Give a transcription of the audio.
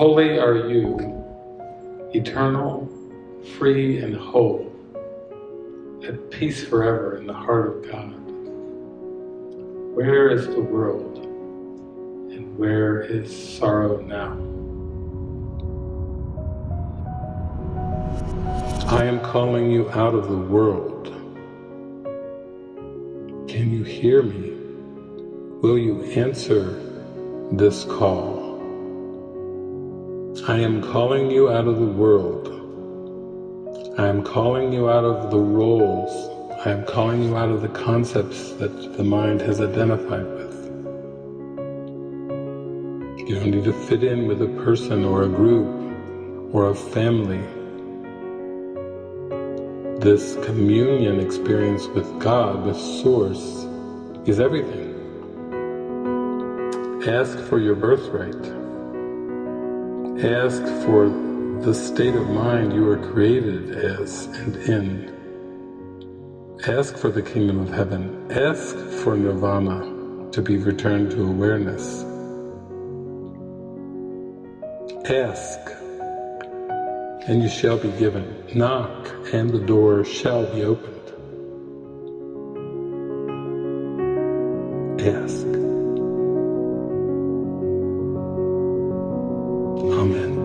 Holy are you, eternal, free and whole, at peace forever in the heart of God. Where is the world, and where is sorrow now? I am calling you out of the world. Can you hear me? Will you answer this call? I am calling you out of the world. I am calling you out of the roles. I am calling you out of the concepts that the mind has identified with. You don't need to fit in with a person or a group or a family. This communion experience with God, with Source, is everything. Ask for your birthright. Ask for the state of mind you were created as and in. Ask for the kingdom of heaven. Ask for nirvana to be returned to awareness. Ask, and you shall be given. Knock, and the door shall be opened. Ask. Amen.